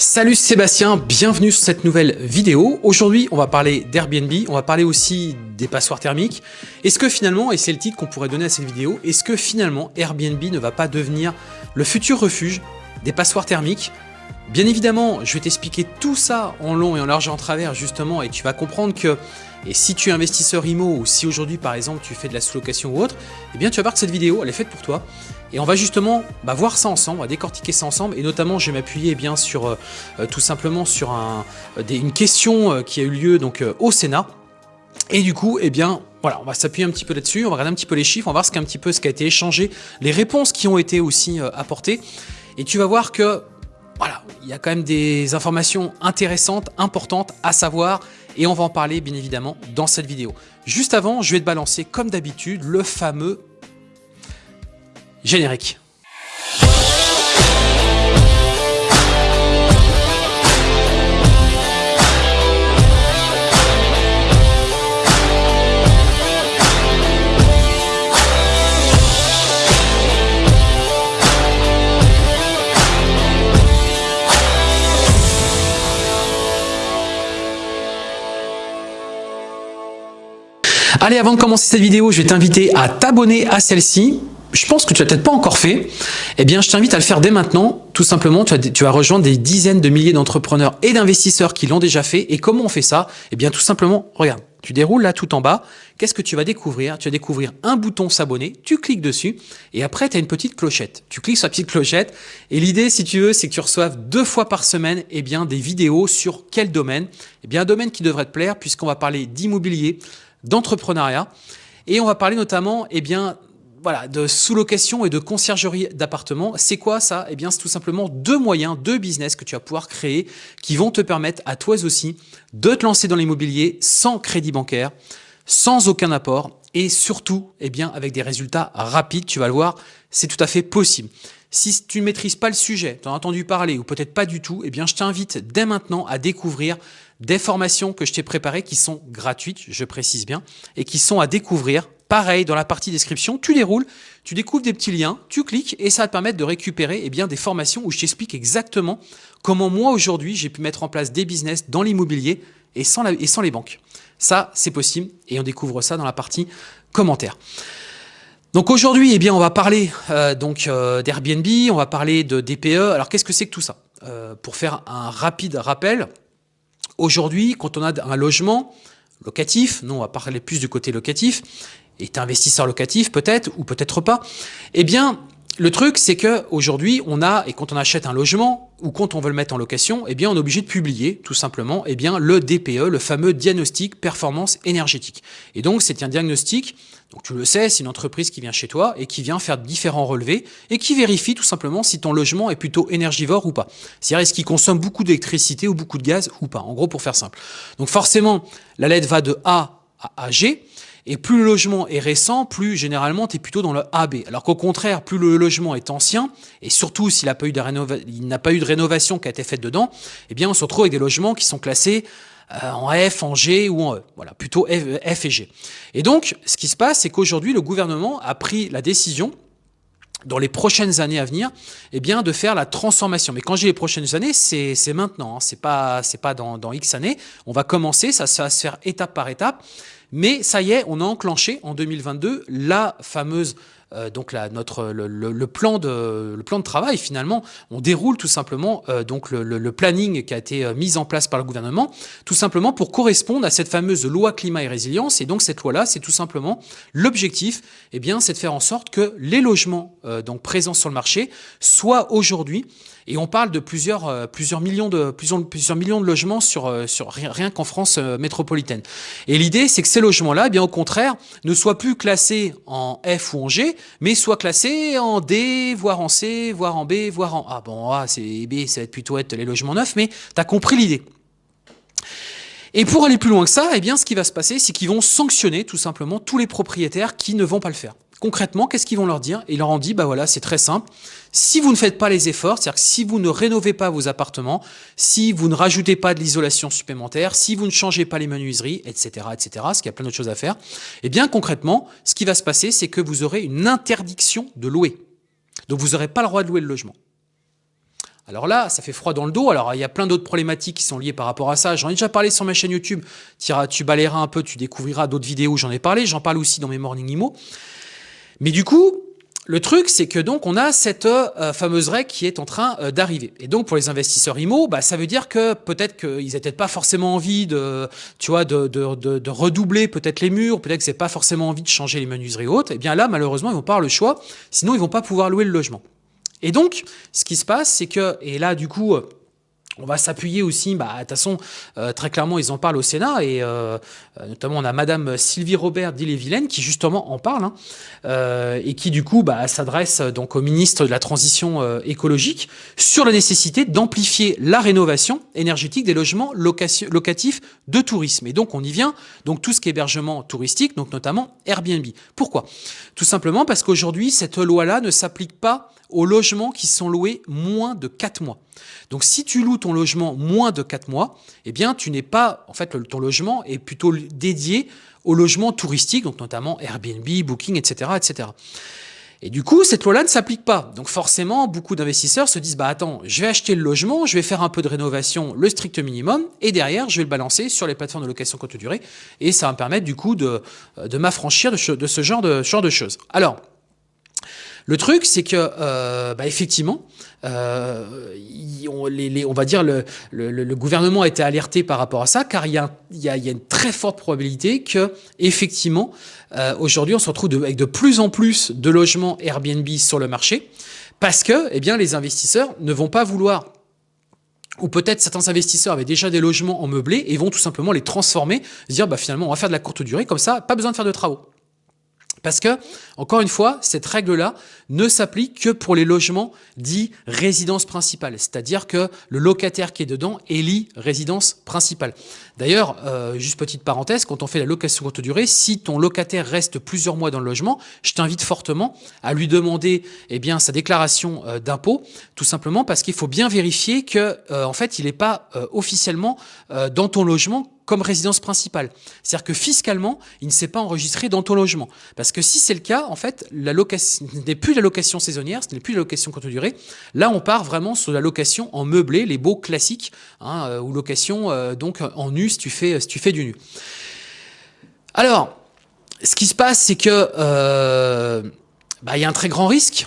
Salut Sébastien, bienvenue sur cette nouvelle vidéo. Aujourd'hui, on va parler d'Airbnb, on va parler aussi des passoires thermiques. Est-ce que finalement, et c'est le titre qu'on pourrait donner à cette vidéo, est-ce que finalement Airbnb ne va pas devenir le futur refuge des passoires thermiques Bien évidemment, je vais t'expliquer tout ça en long et en large et en travers justement et tu vas comprendre que et si tu es investisseur IMO ou si aujourd'hui par exemple tu fais de la sous-location ou autre, eh bien tu vas voir que cette vidéo elle est faite pour toi. Et on va justement bah, voir ça ensemble, on va décortiquer ça ensemble et notamment je vais m'appuyer eh bien sur euh, euh, tout simplement sur euh, une question qui a eu lieu donc au Sénat. Et du coup, eh bien, voilà, on va s'appuyer un petit peu là-dessus, on va regarder un petit peu les chiffres, on va voir ce, un petit peu ce qui a été échangé, les réponses qui ont été aussi apportées. Et tu vas voir que voilà, il y a quand même des informations intéressantes, importantes à savoir et on va en parler bien évidemment dans cette vidéo. Juste avant, je vais te balancer comme d'habitude le fameux générique. Allez, avant de commencer cette vidéo, je vais t'inviter à t'abonner à celle-ci. Je pense que tu l'as peut-être pas encore fait. Eh bien, je t'invite à le faire dès maintenant. Tout simplement, tu vas, tu rejoindre des dizaines de milliers d'entrepreneurs et d'investisseurs qui l'ont déjà fait. Et comment on fait ça? Eh bien, tout simplement, regarde, tu déroules là tout en bas. Qu'est-ce que tu vas découvrir? Tu vas découvrir un bouton s'abonner, tu cliques dessus et après tu as une petite clochette. Tu cliques sur la petite clochette et l'idée si tu veux c'est que tu reçoives deux fois par semaine eh bien, des vidéos sur quel domaine? Eh bien un domaine qui devrait te plaire puisqu'on va parler d'immobilier, d'entrepreneuriat. Et on va parler notamment eh bien, voilà, de sous-location et de conciergerie d'appartements. C'est quoi ça? Eh bien, c'est tout simplement deux moyens, deux business que tu vas pouvoir créer qui vont te permettre à toi aussi de te lancer dans l'immobilier sans crédit bancaire, sans aucun apport et surtout eh bien, avec des résultats rapides. Tu vas le voir, c'est tout à fait possible. Si tu ne maîtrises pas le sujet, tu as entendu parler ou peut-être pas du tout, eh bien, je t'invite dès maintenant à découvrir des formations que je t'ai préparées qui sont gratuites, je précise bien, et qui sont à découvrir. Pareil, dans la partie description, tu déroules, tu découvres des petits liens, tu cliques et ça va te permettre de récupérer eh bien, des formations où je t'explique exactement comment moi aujourd'hui j'ai pu mettre en place des business dans l'immobilier et, et sans les banques. Ça, c'est possible et on découvre ça dans la partie commentaires. Donc aujourd'hui, eh bien, on va parler euh, donc euh, d'Airbnb, on va parler de DPE. Alors qu'est-ce que c'est que tout ça? Euh, Pour faire un rapide rappel, Aujourd'hui, quand on a un logement locatif, non, on va parler plus du côté locatif, et investisseur locatif peut-être, ou peut-être pas, eh bien, le truc, c'est que aujourd'hui, on a, et quand on achète un logement, ou quand on veut le mettre en location, eh bien, on est obligé de publier, tout simplement, eh bien, le DPE, le fameux diagnostic performance énergétique. Et donc, c'est un diagnostic donc tu le sais, c'est une entreprise qui vient chez toi et qui vient faire différents relevés et qui vérifie tout simplement si ton logement est plutôt énergivore ou pas. C'est-à-dire est-ce qu'il consomme beaucoup d'électricité ou beaucoup de gaz ou pas, en gros pour faire simple. Donc forcément, la lettre va de A à G, et plus le logement est récent, plus généralement tu es plutôt dans le AB. Alors qu'au contraire, plus le logement est ancien, et surtout s'il n'a pas, eu de rénovation qui a été faite dedans, eh bien on se retrouve avec des logements qui sont classés euh, en F, en G ou en E. Voilà, plutôt F, et G. Et donc, ce qui se passe, c'est qu'aujourd'hui, le gouvernement a pris la décision dans les prochaines années à venir, eh bien, de faire la transformation. Mais quand dis les prochaines années, c'est maintenant, hein. c'est pas, pas dans, X années. On va commencer, ça va se faire étape par étape. Mais ça y est, on a enclenché en 2022 la fameuse donc la, notre, le, plan de, le plan de travail finalement, on déroule tout simplement euh, donc le, planning qui a été euh, mis en place par le gouvernement, tout simplement pour correspondre à cette fameuse loi climat et résilience. Et donc cette loi-là, c'est tout simplement l'objectif, eh bien, c'est de faire en sorte que les logements donc présents sur le marché soient aujourd'hui et on parle de plusieurs, euh, plusieurs, millions, de, plusieurs, plusieurs millions de logements sur, euh, sur rien, qu'en France euh, métropolitaine. Et l'idée, c'est que ces logements-là, eh bien au contraire, ne soient plus classés en F ou en G, mais soient classés en D, voire en C, voire en B, voire en A. Bon, A, c'est B, ça va être plutôt être les logements neufs, mais tu as compris l'idée. Et pour aller plus loin que ça, eh ce qui va se passer, c'est qu'ils vont sanctionner tout simplement tous les propriétaires qui ne vont pas le faire. Concrètement, qu'est-ce qu'ils vont leur dire? Ils leur ont dit, bah voilà, c'est très simple. Si vous ne faites pas les efforts, c'est-à-dire si vous ne rénovez pas vos appartements, si vous ne rajoutez pas de l'isolation supplémentaire, si vous ne changez pas les menuiseries, etc., etc., parce qu'il y a plein d'autres choses à faire, eh bien concrètement, ce qui va se passer, c'est que vous aurez une interdiction de louer. Donc vous n'aurez pas le droit de louer le logement. Alors là, ça fait froid dans le dos. Alors il y a plein d'autres problématiques qui sont liées par rapport à ça. J'en ai déjà parlé sur ma chaîne YouTube. Tu, tu balayeras un peu, tu découvriras d'autres vidéos, j'en ai parlé. J'en parle aussi dans mes Morning Imo. Mais du coup, le truc, c'est que donc on a cette euh, fameuse règle qui est en train euh, d'arriver. Et donc pour les investisseurs IMO, bah, ça veut dire que peut-être qu'ils n'avaient pas forcément envie de, tu vois, de, redoubler peut-être les murs, peut-être que c'est pas forcément envie de changer les menuiseries hautes. Et eh bien là, malheureusement, ils vont pas avoir le choix. Sinon, ils vont pas pouvoir louer le logement. Et donc, ce qui se passe, c'est que, et là, du coup, on va s'appuyer aussi, bah, de toute façon, euh, très clairement, ils en parlent au Sénat, et euh, euh, notamment on a Madame Sylvie Robert d'Ille-et-Vilaine qui justement en parle, hein, et qui du coup bah, s'adresse donc au ministre de la Transition écologique sur la nécessité d'amplifier la rénovation énergétique des logements locatifs de tourisme. Et donc on y vient, donc tout ce qui est hébergement touristique, donc notamment Airbnb. Pourquoi? Tout simplement parce qu'aujourd'hui, cette loi-là ne s'applique pas aux logements qui sont loués moins de 4 mois. Donc si tu loues ton logement moins de 4 mois, eh bien tu n'es pas, en fait ton logement est plutôt dédié au logement touristique, donc notamment Airbnb, Booking, etc. etc. Et du coup, cette loi-là ne s'applique pas. Donc forcément, beaucoup d'investisseurs se disent, bah attends, je vais acheter le logement, je vais faire un peu de rénovation, le strict minimum, et derrière, je vais le balancer sur les plateformes de location courte durée, et ça va me permettre du coup de, m'affranchir de, de, ce genre de, genre de choses. Alors, le truc, c'est que, euh, bah, effectivement, euh, on, va dire le, gouvernement a été alerté par rapport à ça, car il y a une très forte probabilité que, effectivement, euh, aujourd'hui, on se retrouve avec de plus en plus de logements Airbnb sur le marché, parce que, eh bien, les investisseurs ne vont pas vouloir ou peut-être certains investisseurs avaient déjà des logements en meublé et vont tout simplement les transformer, se dire bah finalement on va faire de la courte durée, comme ça, pas besoin de faire de travaux. Parce que, encore une fois, cette règle-là ne s'applique que pour les logements dits résidence principale. C'est-à-dire que le locataire qui est dedans élit résidence principale. D'ailleurs, euh, juste petite parenthèse, quand on fait la location courte durée, si ton locataire reste plusieurs mois dans le logement, je t'invite fortement à lui demander eh sa déclaration euh, d'impôt, tout simplement parce qu'il faut bien vérifier que, euh, en fait, il n'est pas officiellement dans ton logement comme résidence principale. C'est-à-dire que fiscalement, il ne s'est pas enregistré dans ton logement. Parce que si c'est le cas, en fait, la location n'est plus la location saisonnière, ce n'est plus la location courte durée. Là, on part vraiment sur la location en meublé, les beaux classiques, hein, ou location donc en nu si tu fais, du nu. Alors, ce qui se passe, c'est que euh, bah, y a un très grand risque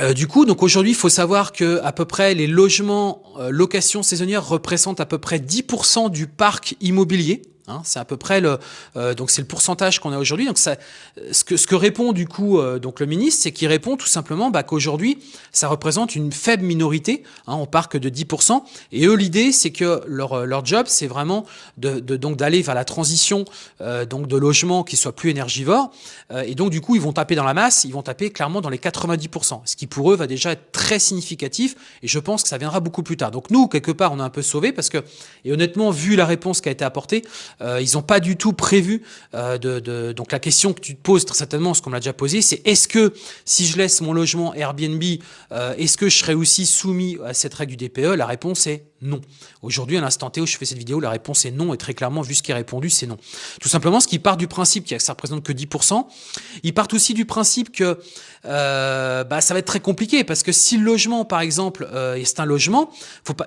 euh, du coup, donc aujourd'hui, il faut savoir que à peu près les logements euh, location représentent à peu près 10% du parc immobilier. Hein, c'est à peu près le euh, donc c'est le pourcentage qu'on a aujourd'hui. Donc ça, ce que ce que répond du coup euh, donc le ministre, c'est qu'il répond tout simplement bah, qu'aujourd'hui ça représente une faible minorité hein, au parc de 10%. Et eux l'idée c'est que leur leur job c'est vraiment de, de donc d'aller vers la transition euh, donc de logements qui soient plus énergivores. et donc du coup ils vont taper dans la masse, ils vont taper clairement dans les 90%, ce qui pour eux va déjà être très significatif. Et je pense que ça viendra beaucoup plus tard. Donc nous quelque part on a un peu sauvé parce que et honnêtement vu la réponse qui a été apportée euh, ils n'ont pas du tout prévu euh, de, Donc la question que tu te poses très certainement, ce qu'on l'a déjà posé, c'est est-ce que si je laisse mon logement Airbnb, euh, est-ce que je serai aussi soumis à cette règle du DPE La réponse est non. Aujourd'hui, à l'instant T où je fais cette vidéo, la réponse est non, et très clairement, vu ce qui est répondu, c'est non. Tout simplement, ce qui part du principe que ça représente que 10%, ils partent aussi du principe que bah, ça va être très compliqué, parce que si le logement, par exemple, c'est un logement,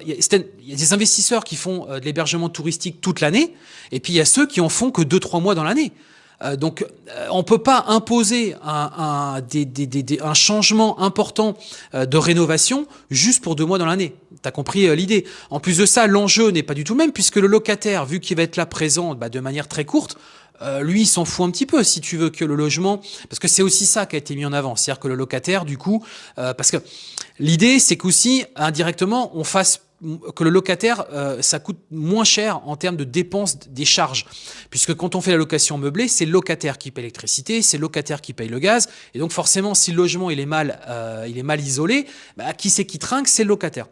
il y, a des investisseurs qui font de l'hébergement touristique toute l'année, et puis il y a ceux qui en font que 2-3 mois dans l'année. Euh, donc, euh, on peut pas imposer un, un, changement important euh, de rénovation juste pour deux mois dans l'année. Tu as compris l'idée. En plus de ça, l'enjeu n'est pas du tout le même, puisque le locataire, vu qu'il va être là présent bah, de manière très courte, lui, il s'en fout un petit peu si tu veux que le logement, parce que c'est aussi ça qui a été mis en avant, c'est-à-dire que le locataire, du coup, parce que l'idée, c'est qu'aussi indirectement, on fasse que le locataire, euh, ça coûte moins cher en termes de dépenses des charges. Puisque quand on fait la location meublée, c'est le locataire qui paye l'électricité, c'est le locataire qui paye le gaz. Et donc forcément, si le logement il est mal, euh, il est mal isolé, bah, qui c'est qui trinque? C'est le locataire.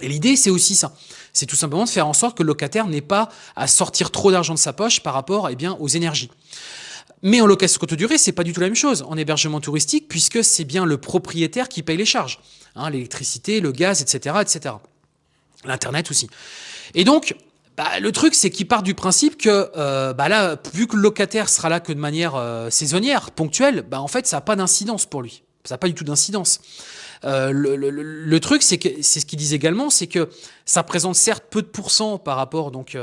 Et l'idée, c'est aussi ça. C'est tout simplement de faire en sorte que le locataire n'ait pas à sortir trop d'argent de sa poche par rapport eh bien, aux énergies. Mais en location courte durée, c'est pas du tout la même chose en hébergement touristique, puisque c'est bien le propriétaire qui paye les charges, hein, l'électricité, le gaz, etc., etc. L'Internet aussi. Et donc, bah, le truc, c'est qu'il part du principe que euh, bah là, vu que le locataire sera là que de manière euh, saisonnière, ponctuelle, bah, en fait, ça n'a pas d'incidence pour lui. Ça n'a pas du tout d'incidence. Euh, le, truc, c'est que c'est ce qu'ils disent également, c'est que ça présente certes peu de pourcents par rapport, donc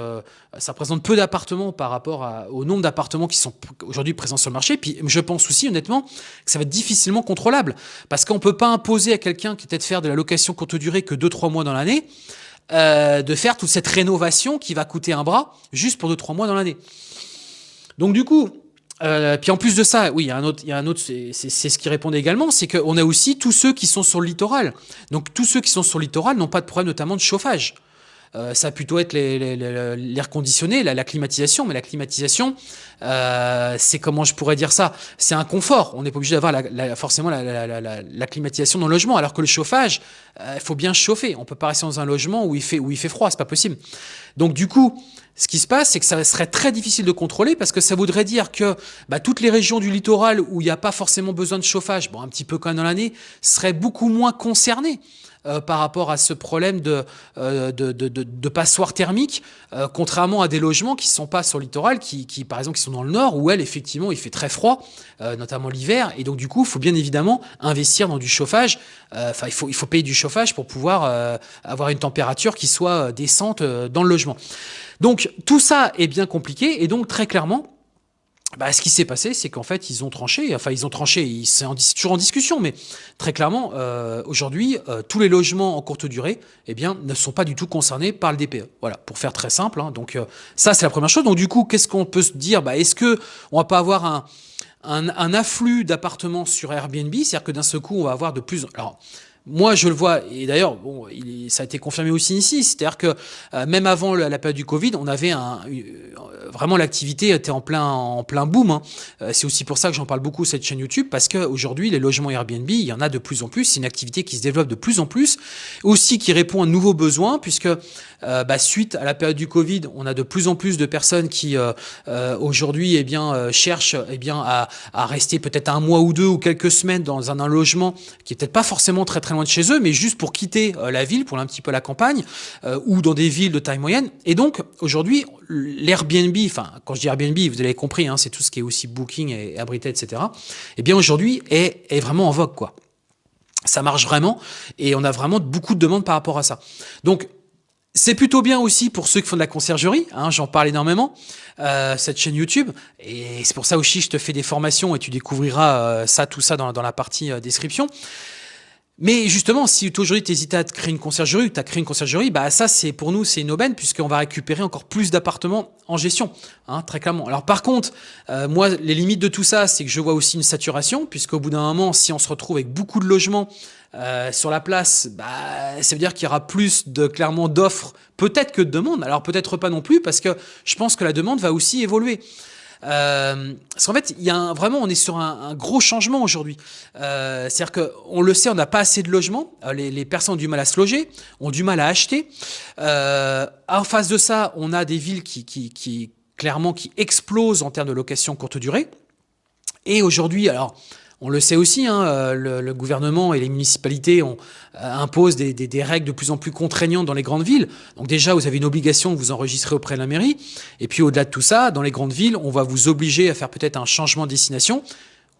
ça présente peu d'appartements par rapport au nombre d'appartements qui sont aujourd'hui présents sur le marché. Puis je pense aussi honnêtement que ça va être difficilement contrôlable parce qu'on peut pas imposer à quelqu'un qui peut-être faire de la location courte durée que 2-3 mois dans l'année. Euh, de faire toute cette rénovation qui va coûter un bras juste pour 2-3 mois dans l'année. Donc du coup, euh, puis en plus de ça, oui, un autre, il y a un autre, c'est ce qui répondait également, c'est qu'on a aussi tous ceux qui sont sur le littoral. Donc tous ceux qui sont sur le littoral n'ont pas de problème notamment de chauffage. Euh, ça va plutôt être l'air conditionné, la, climatisation, mais la climatisation, euh, c'est comment je pourrais dire ça? C'est un confort. On n'est pas obligé d'avoir la, forcément la, climatisation dans le logement, alors que le chauffage, euh, il faut bien chauffer. On peut pas rester dans un logement où il fait où il fait froid, c'est pas possible. Donc du coup, ce qui se passe, c'est que ça serait très difficile de contrôler parce que ça voudrait dire que bah, toutes les régions du littoral où il n'y a pas forcément besoin de chauffage, bon un petit peu quand même dans l'année, seraient beaucoup moins concernées. Euh, par rapport à ce problème de, euh, de, de, de, passoire thermique, euh, contrairement à des logements qui ne sont pas sur le littoral, qui, qui, par exemple qui sont dans le nord, où elle effectivement il fait très froid, notamment l'hiver, et donc du coup il faut bien évidemment investir dans du chauffage. Enfin il faut il faut payer du chauffage pour pouvoir avoir une température qui soit décente dans le logement. Donc tout ça est bien compliqué, et donc très clairement bah, ce qui s'est passé, c'est qu'en fait, ils ont tranché. Enfin, ils ont tranché. C'est toujours en discussion, mais très clairement, euh, aujourd'hui, euh, tous les logements en courte durée, eh bien, ne sont pas du tout concernés par le DPE. Voilà, pour faire très simple. Hein. donc, euh, ça, c'est la première chose. Donc, du coup, qu'est-ce qu'on peut se dire? Bah, Est-ce que on va pas avoir un, un, un afflux d'appartements sur Airbnb? C'est-à-dire que d'un seul coup, on va avoir de plus. Alors, moi, je le vois, et d'ailleurs, bon, ça a été confirmé aussi ici, c'est-à-dire que euh, même avant la, période du Covid, on avait euh, vraiment l'activité était en plein, en plein boom. Hein. Euh, c'est aussi pour ça que j'en parle beaucoup cette chaîne YouTube, parce qu'aujourd'hui, les logements Airbnb, il y en a de plus en plus. C'est une activité qui se développe de plus en plus, aussi qui répond à de nouveaux besoins, puisque bah, suite à la période du Covid, on a de plus en plus de personnes qui aujourd'hui, eh bien, cherchent, eh bien, à, rester peut-être un mois ou deux ou quelques semaines dans un, un logement qui est peut-être pas forcément très très loin de chez eux, mais juste pour quitter euh, la ville, pour un petit peu la campagne, euh, ou dans des villes de taille moyenne. Et donc, aujourd'hui, l'Airbnb, enfin, quand je dis Airbnb, vous avez compris, hein, c'est tout ce qui est aussi Booking et Abrité, etc. Eh bien, aujourd'hui, est, vraiment en vogue, quoi. Ça marche vraiment, et on a vraiment beaucoup de demandes par rapport à ça. Donc, c'est plutôt bien aussi pour ceux qui font de la conciergerie, hein, j'en parle énormément, euh, cette chaîne YouTube, et c'est pour ça aussi je te fais des formations et tu découvriras ça, tout ça dans la partie description. Mais justement, si aujourd'hui tu à créer une conciergerie, tu as créé une conciergerie, bah ça c'est pour nous c'est une aubaine puisqu'on va récupérer encore plus d'appartements en gestion, hein, très clairement. Alors par contre, euh, moi les limites de tout ça, c'est que je vois aussi une saturation puisqu'au bout d'un moment, si on se retrouve avec beaucoup de logements euh, sur la place, bah, ça veut dire qu'il y aura plus de clairement d'offres, peut-être que de demandes. Alors peut-être pas non plus parce que je pense que la demande va aussi évoluer. Euh, parce qu'en fait, il y a un, vraiment, on est sur un, un gros changement aujourd'hui. Euh, C'est-à-dire qu'on le sait, on n'a pas assez de logements. Euh, les, les, personnes ont du mal à se loger, ont du mal à acheter. Euh, en face de ça, on a des villes qui, qui, qui clairement qui explosent en termes de location courte durée. Et aujourd'hui, alors on le sait aussi, hein, euh, le, gouvernement et les municipalités ont, euh, imposent des, règles de plus en plus contraignantes dans les grandes villes. Donc déjà, vous avez une obligation de vous enregistrer auprès de la mairie. Et puis au-delà de tout ça, dans les grandes villes, on va vous obliger à faire peut-être un changement de destination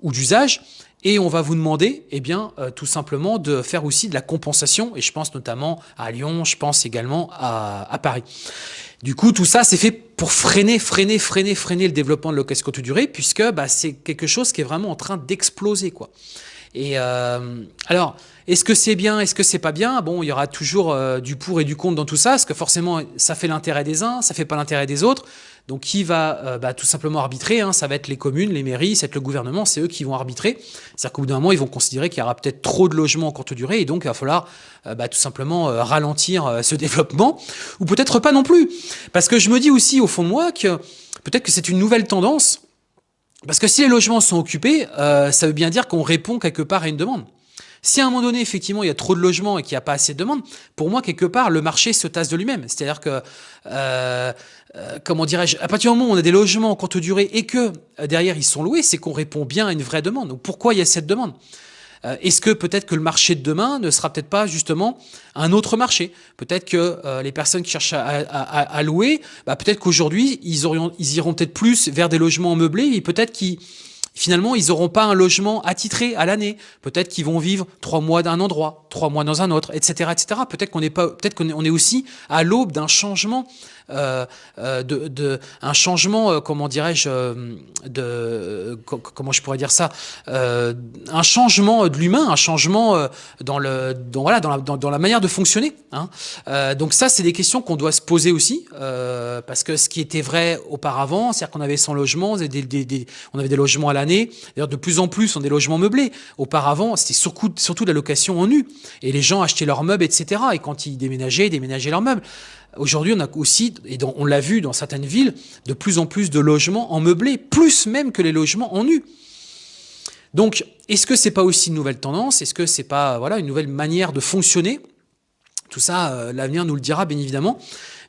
ou d'usage. Et on va vous demander, eh bien, euh, tout simplement de faire aussi de la compensation. Et je pense notamment à Lyon, je pense également à, à Paris. Du coup, tout ça, c'est fait pour freiner, freiner, freiner, freiner le développement de location courte durée, puisque bah, c'est quelque chose qui est vraiment en train d'exploser, quoi. Et euh, alors, est-ce que c'est bien, est-ce que c'est pas bien? Bon, il y aura toujours euh, du pour et du contre dans tout ça, parce que forcément, ça fait l'intérêt des uns, ça fait pas l'intérêt des autres. Donc, qui va euh, bah, tout simplement arbitrer hein Ça va être les communes, les mairies, ça va être le gouvernement, c'est eux qui vont arbitrer. C'est-à-dire qu'au bout d'un moment, ils vont considérer qu'il y aura peut-être trop de logements en courte durée, et donc il va falloir euh, bah, tout simplement ralentir ce développement, ou peut-être pas non plus. Parce que je me dis aussi au fond de moi que peut-être que c'est une nouvelle tendance, parce que si les logements sont occupés, ça veut bien dire qu'on répond quelque part à une demande. Si à un moment donné, effectivement, il y a trop de logements et qu'il n'y a pas assez de demandes, pour moi, quelque part, le marché se tasse de lui-même. C'est-à-dire que, euh, euh, comment dirais-je, à partir du moment où on a des logements en courte durée et que euh, derrière ils sont loués, c'est qu'on répond bien à une vraie demande. Donc pourquoi il y a cette demande? euh, Est-ce que peut-être que le marché de demain ne sera peut-être pas justement un autre marché? Peut-être que euh, les personnes qui cherchent à louer, bah, peut-être qu'aujourd'hui ils, ils iront peut-être plus vers des logements meublés et peut-être qu'ils finalement, ils n'auront pas un logement attitré à l'année. Peut-être qu'ils vont vivre trois mois d'un endroit, trois mois dans un autre, etc., etc. Peut-être qu'on est pas, peut-être qu'on est aussi à l'aube d'un changement euh, euh, de, un changement, euh, comment dirais-je, de, comment je pourrais dire ça, un changement de l'humain, un changement dans le, dans, voilà, dans la, dans, la manière de fonctionner. Hein. donc ça, c'est des questions qu'on doit se poser aussi, parce que ce qui était vrai auparavant, c'est-à-dire qu'on avait son logement, on avait des, on avait des logements à l'année. D'ailleurs, de plus en plus, on a des logements meublés. Auparavant, c'était surtout, surtout de la location en nu, et les gens achetaient leurs meubles, etc. Et quand ils déménageaient, ils déménageaient leurs meubles. Aujourd'hui, on a aussi, et on l'a vu dans certaines villes, de plus en plus de logements en meublé, plus même que les logements en nu. Donc, est-ce que c'est pas aussi une nouvelle tendance? Est-ce que c'est pas voilà une nouvelle manière de fonctionner? Tout ça, euh, l'avenir nous le dira bien évidemment.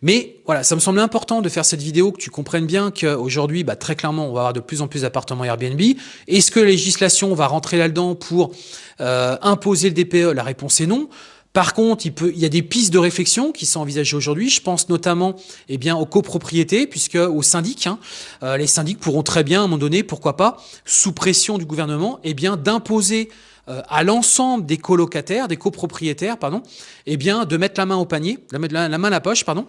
Mais voilà, ça me semblait important de faire cette vidéo, que tu comprennes bien qu'aujourd'hui, bah, très clairement, on va avoir de plus en plus d'appartements Airbnb. Est-ce que la législation va rentrer là-dedans pour euh, imposer le DPE La réponse est non. Par contre, il, peut, il y a des pistes de réflexion qui sont envisagées aujourd'hui. Je pense notamment eh bien, aux copropriétés, puisque aux syndics, hein, euh, les syndics pourront très bien, à un moment donné, pourquoi pas, sous pression du gouvernement, eh bien, d'imposer euh, à l'ensemble des colocataires, des copropriétaires, pardon, eh bien, de mettre la main au panier, de mettre la main à la poche, pardon,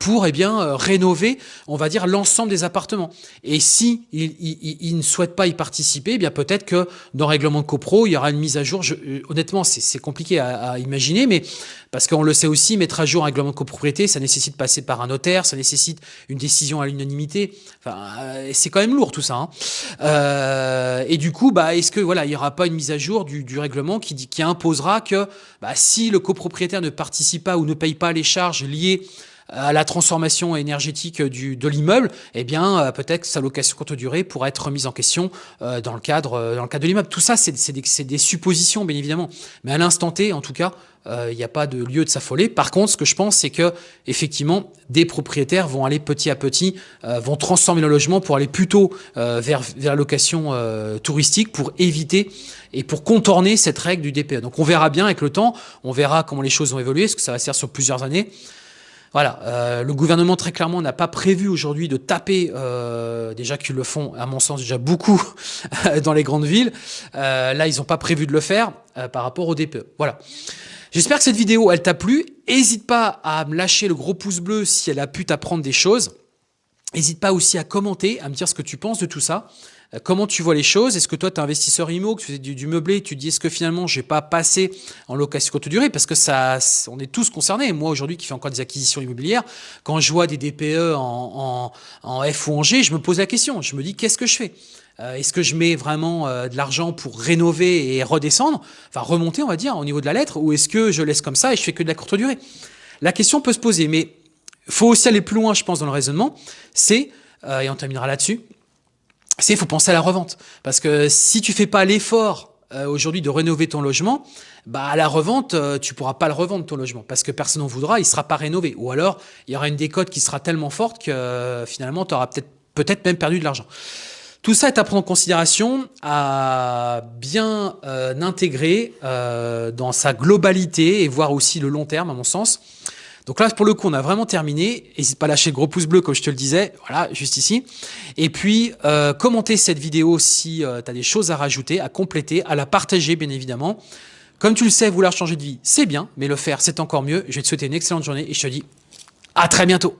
pour eh bien euh, rénover, on va dire l'ensemble des appartements. Et si il, ne souhaite pas y participer, eh bien peut-être que dans le règlement de copro, il y aura une mise à jour. Euh, honnêtement, c'est compliqué à, imaginer, mais parce qu'on le sait aussi, mettre à jour un règlement de copropriété, ça nécessite passer par un notaire, ça nécessite une décision à l'unanimité. Enfin, euh, c'est quand même lourd tout ça. Hein. et du coup, bah, est-ce que voilà, il y aura pas une mise à jour du, règlement qui, qui imposera que bah, si le copropriétaire ne participe pas ou ne paye pas les charges liées à la transformation énergétique du, de l'immeuble, eh bien euh, peut-être que sa location courte durée pourrait être remise en question euh, dans le cadre euh, dans le cadre de l'immeuble. Tout ça, c'est des, des, suppositions, bien évidemment. Mais à l'instant T, en tout cas, il n'y a pas de lieu de s'affoler. Par contre, ce que je pense, c'est que effectivement, des propriétaires vont aller petit à petit, vont transformer le logement pour aller plutôt vers, vers la location touristique pour éviter et pour contourner cette règle du DPE. Donc on verra bien avec le temps, on verra comment les choses vont évoluer, est-ce que ça va se faire sur plusieurs années. Voilà, euh, le gouvernement très clairement n'a pas prévu aujourd'hui de taper, euh, déjà qu'ils le font à mon sens déjà beaucoup dans les grandes villes. Euh, là, ils n'ont pas prévu de le faire par rapport au DPE. Voilà. J'espère que cette vidéo, elle t'a plu. N'hésite pas à me lâcher le gros pouce bleu si elle a pu t'apprendre des choses. N'hésite pas aussi à commenter, à me dire ce que tu penses de tout ça. Euh, comment tu vois les choses? Est-ce que toi, tu es investisseur IMO, que tu fais du, meublé, tu te dis est-ce que finalement, je vais pas passer en location courte durée Parce que ça, on est tous concernés. Moi, aujourd'hui, qui fais encore des acquisitions immobilières, quand je vois des DPE en, F ou en G, je me pose la question. Je me dis qu'est-ce que je fais? Euh, Est-ce que je mets vraiment euh, de l'argent pour rénover et redescendre, enfin remonter, on va dire, au niveau de la lettre, ou est-ce que je laisse comme ça et je fais que de la courte durée? La question peut se poser, mais faut aussi aller plus loin, je pense, dans le raisonnement. C'est, et on terminera là-dessus, c'est faut penser à la revente. Parce que si tu fais pas l'effort euh, aujourd'hui de rénover ton logement, bah à la revente, euh, tu pourras pas le revendre ton logement parce que personne n'en voudra, il sera pas rénové. Ou alors, il y aura une décote qui sera tellement forte que euh, finalement, tu auras peut-être peut-être même perdu de l'argent. Tout ça est à prendre en considération, à bien intégrer dans sa globalité et voir aussi le long terme, à mon sens. Donc là, pour le coup, on a vraiment terminé. N'hésite pas à lâcher le gros pouce bleu, comme je te le disais. Voilà, juste ici. Et puis, euh, commenter cette vidéo si euh, tu as des choses à rajouter, à compléter, à la partager, bien évidemment. Comme tu le sais, vouloir changer de vie, c'est bien, mais le faire, c'est encore mieux. Je vais te souhaiter une excellente journée et je te dis à très bientôt.